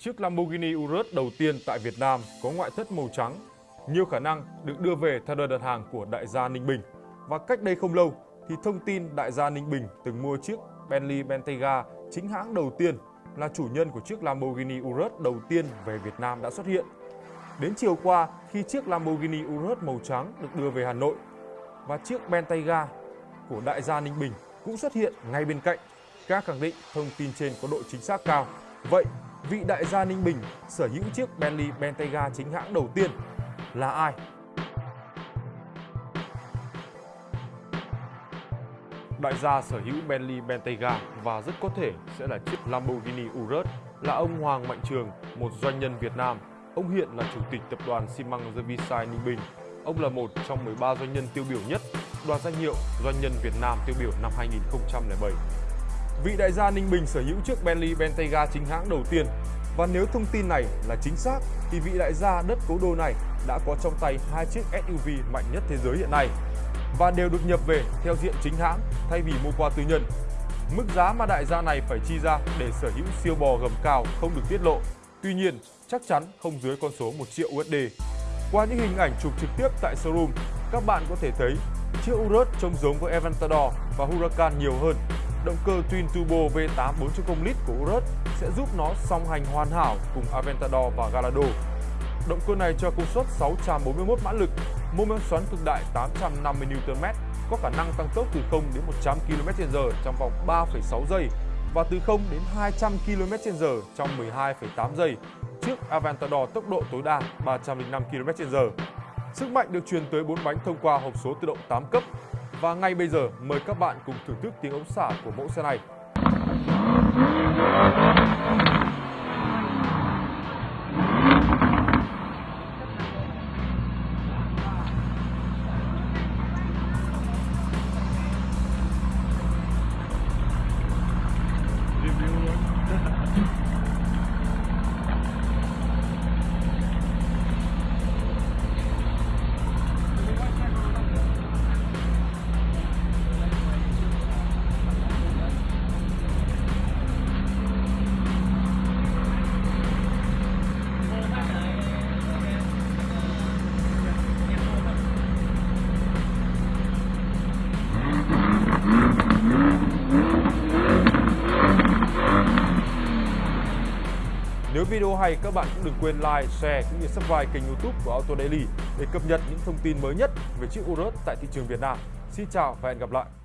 Chiếc Lamborghini Urus đầu tiên tại Việt Nam có ngoại thất màu trắng, nhiều khả năng được đưa về theo đơn đặt hàng của đại gia Ninh Bình. Và cách đây không lâu thì thông tin đại gia Ninh Bình từng mua chiếc Bentley Bentayga chính hãng đầu tiên là chủ nhân của chiếc Lamborghini Urus đầu tiên về Việt Nam đã xuất hiện. Đến chiều qua khi chiếc Lamborghini Urus màu trắng được đưa về Hà Nội và chiếc Bentayga của đại gia Ninh Bình cũng xuất hiện ngay bên cạnh. Các khẳng định thông tin trên có độ chính xác cao. Vậy vị đại gia Ninh Bình sở hữu chiếc Bentley Bentayga chính hãng đầu tiên là ai? Đại gia sở hữu Bentley Bentayga và rất có thể sẽ là chiếc Lamborghini Urus là ông Hoàng Mạnh Trường, một doanh nhân Việt Nam. Ông hiện là chủ tịch tập đoàn xi măng The Ninh Bình. Ông là một trong 13 doanh nhân tiêu biểu nhất đoạt danh hiệu doanh nhân Việt Nam tiêu biểu năm 2007. Vị đại gia Ninh Bình sở hữu chiếc Bentley Bentayga chính hãng đầu tiên và nếu thông tin này là chính xác thì vị đại gia đất cố đô này đã có trong tay hai chiếc SUV mạnh nhất thế giới hiện nay và đều được nhập về theo diện chính hãng thay vì mua qua tư nhân. Mức giá mà đại gia này phải chi ra để sở hữu siêu bò gầm cao không được tiết lộ. Tuy nhiên, chắc chắn không dưới con số 1 triệu USD. Qua những hình ảnh chụp trực tiếp tại showroom, các bạn có thể thấy chiếc Urus trông giống với Aventador và Huracan nhiều hơn. Động cơ Twin Turbo V8 4.0 lít của Urus sẽ giúp nó song hành hoàn hảo cùng Aventador và Gallardo. Động cơ này cho công suất 641 mã lực, mô men xoắn cực đại 850 Nm, có khả năng tăng tốc từ 0 đến 100 km/h trong vòng 3,6 giây và từ 0 đến 200 km/h trong 12,8 giây trước Aventador tốc độ tối đa 305 km/h. Sức mạnh được truyền tới 4 bánh thông qua hộp số tự động 8 cấp. Và ngay bây giờ, mời các bạn cùng thưởng thức tiếng ống xả của mẫu xe này. Nếu video hay các bạn cũng đừng quên like, share cũng như subscribe kênh youtube của Auto Daily để cập nhật những thông tin mới nhất về chiếc Urus tại thị trường Việt Nam. Xin chào và hẹn gặp lại!